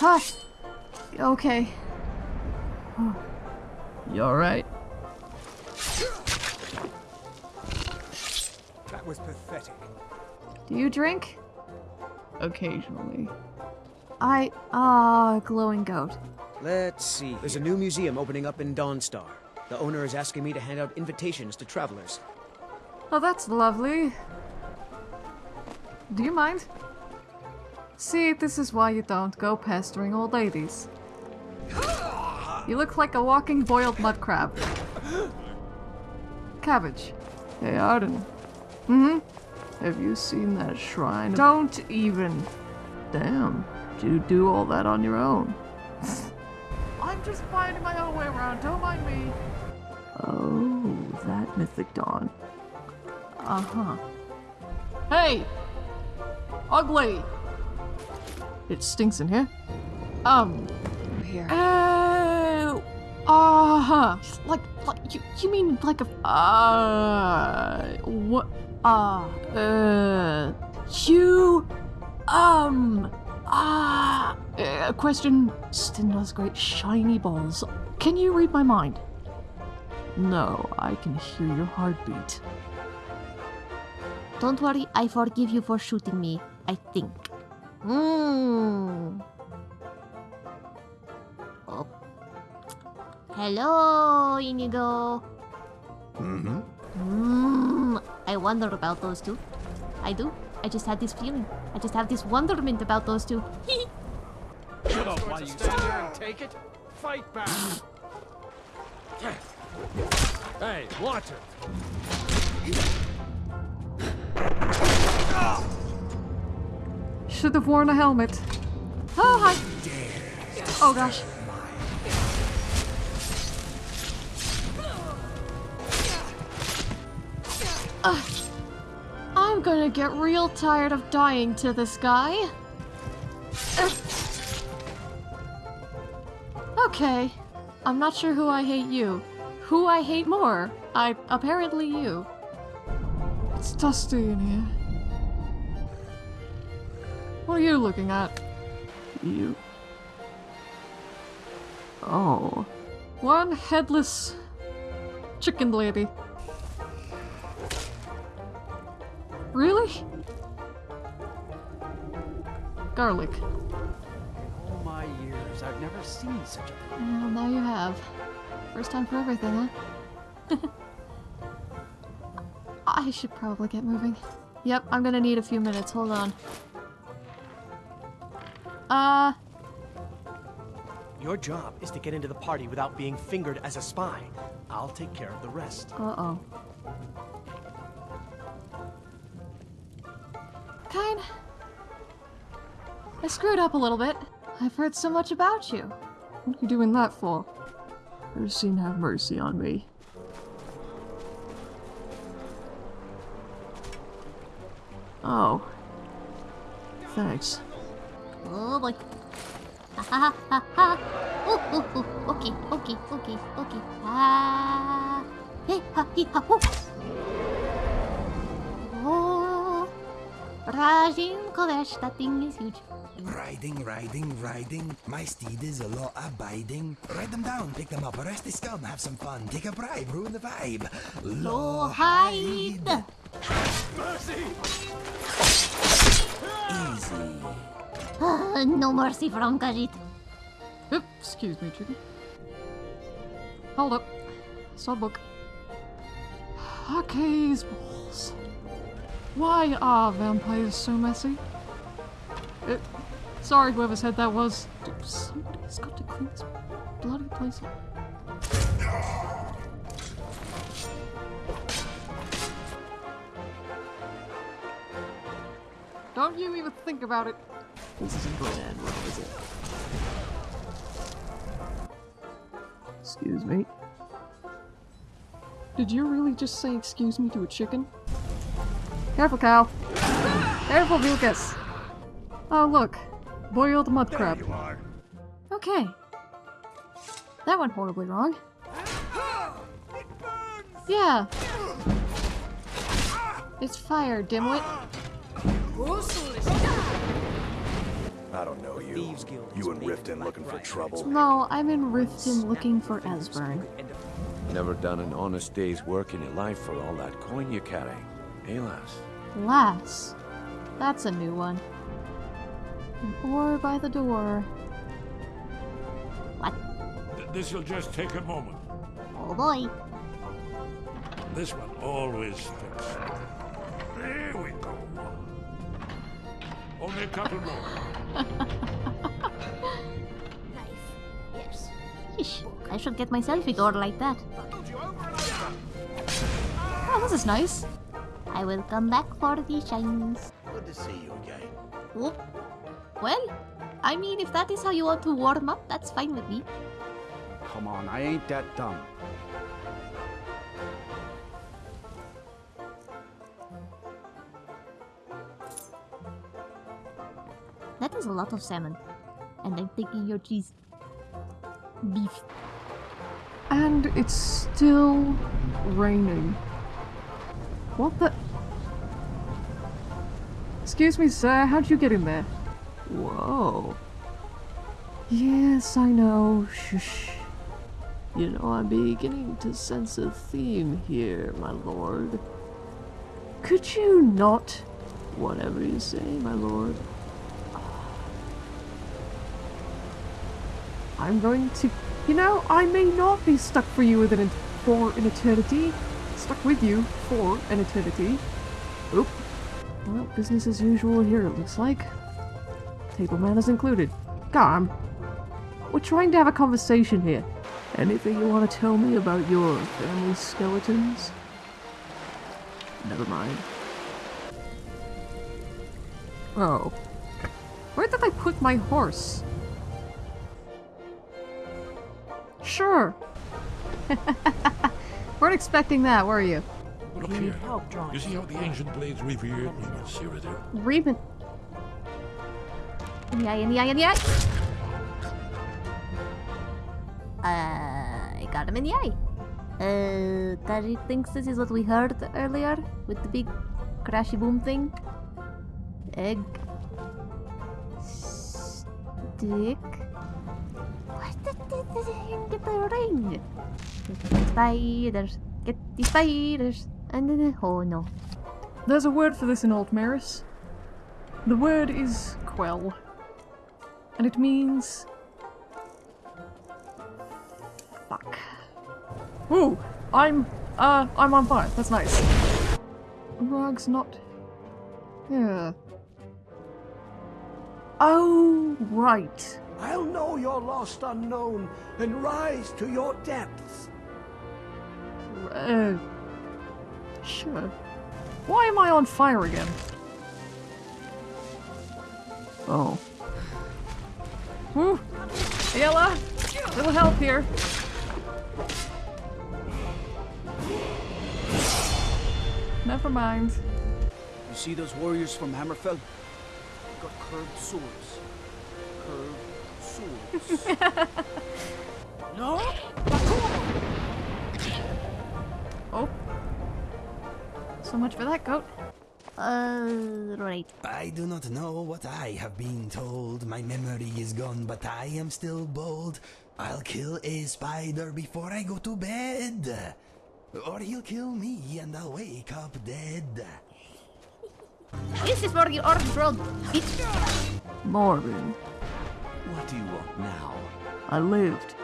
Hi. Okay. You alright? That was pathetic. Do you drink? Occasionally. I ah glowing goat. Let's see. There's a new museum opening up in Dawnstar. The owner is asking me to hand out invitations to travelers. Oh, that's lovely. Do you mind? See, this is why you don't go pestering old ladies. You look like a walking boiled mud crab. Cabbage. Hey, Arden. Mm-hmm. Have you seen that shrine? Don't even. Damn. You do all that on your own? I'm just finding my own way around. Don't mind me. Oh, that Mythic Dawn. Uh-huh. Hey! Ugly! It stinks in here. Um. Here. Oh. Uh-huh. Like, like you, you mean like a uh what uh uh you um ah uh, question Stendarr's great shiny balls. Can you read my mind? No, I can hear your heartbeat. Don't worry, I forgive you for shooting me. I think. Hmm. Oh. Hello, Inigo. Mm-hmm. Hmm. I wonder about those two. I do. I just had this feeling. I just have this wonderment about those two. Shut up while you stand there and take it. Fight back. hey, watch it. Should have worn a helmet. Oh hi. Oh gosh. Ugh. I'm gonna get real tired of dying to this guy. Okay. I'm not sure who I hate you. Who I hate more? I apparently you. It's dusty in here. What are you looking at? You. Oh. One headless chicken lady. Really? Garlic. Years, I've never seen such a thing. Well, now you have. First time for everything, huh? I should probably get moving. Yep, I'm gonna need a few minutes. Hold on. Uh, Your job is to get into the party without being fingered as a spy. I'll take care of the rest. uh-oh. Kind. I screwed up a little bit. I've heard so much about you. What are you doing that for? Ursine have mercy on me. Oh. Thanks. Oh boy. Ha ha ha ha. Ooh, ooh, ooh. Okay, okay, okay, okay. Ah. Hey, ha, ha. Oh. Rajin Kovesh, that thing is huge. Riding, riding, riding. My steed is a law abiding. Write them down, pick them up, arrest the scum, have some fun, take a bribe, ruin the vibe. Low hide. mercy. Easy. No mercy from Khajiit. Oop, excuse me, chicken. Hold up. Saw a book. Haka's balls. Why are vampires so messy? Uh, sorry, whoever said that was. Somebody's got to clean this bloody place up. Don't you even think about it. This is a brand, what is it? Excuse me. Did you really just say excuse me to a chicken? Careful, cow. Careful, Vilkas. Oh, look. Boiled mud crab. You are. Okay. that went horribly wrong. Yeah. It's fire, dimwit. I don't know you. Thieves You is and Riften looking for trouble. No, I'm in Riften looking for Esbern. Never done an honest day's work in your life for all that coin you carry. Eh, lass? Lass. That's a new one. An oar by the door. What? This'll just take a moment. Oh boy. This one always sticks. There we go. Only a couple more. Yes. Yeesh. I should get myself a door like that. Oh, this is nice. I will come back for the shines. Good to see you again. Whoop. Well, I mean, if that is how you want to warm up, that's fine with me. Come on, I ain't that dumb. That is a lot of salmon. And I'm thinking your cheese. Beef. And it's still raining. What the? Excuse me, sir, how'd you get in there? Whoa. Yes, I know. Shush. You know, I'm beginning to sense a theme here, my lord. Could you not? Whatever you say, my lord. I'm going to. You know, I may not be stuck for you with an for an eternity. Stuck with you for an eternity. Oop. Well, business as usual here, it looks like. Table manners included. Calm. We're trying to have a conversation here. Anything you want to tell me about your family skeletons? Never mind. Oh. Where did I put my horse? Sure. Weren't expecting that, were you? Look here. You see how the ancient blades revered Reman Cyrodiil? Reman. In the eye, in the eye, in the eye. Uh, I got him in the eye. Uh, Kaji thinks this is what we heard earlier with the big crashy boom thing. Egg. Stick. What the, the, the, the get the ring? Get the spiders. Get the spiders. And then, oh no. There's a word for this in Old Maris. The word is quell. And it means. Fuck. Ooh! I'm. Uh, I'm on fire. That's nice. Rug's not. Yeah. Oh, right. I'll know your lost unknown and rise to your depths. Uh. Sure. Why am I on fire again? Oh. Whew. Aela! Little help here. Never mind. You see those warriors from Hammerfell? They've got curved swords. Curved swords. no? So much for that goat. Uh, right. I do not know what I have been told. My memory is gone, but I am still bold. I'll kill a spider before I go to bed. Or he'll kill me and I'll wake up dead. This is for your orange road, bitch. Morbin, What do you want now? I lived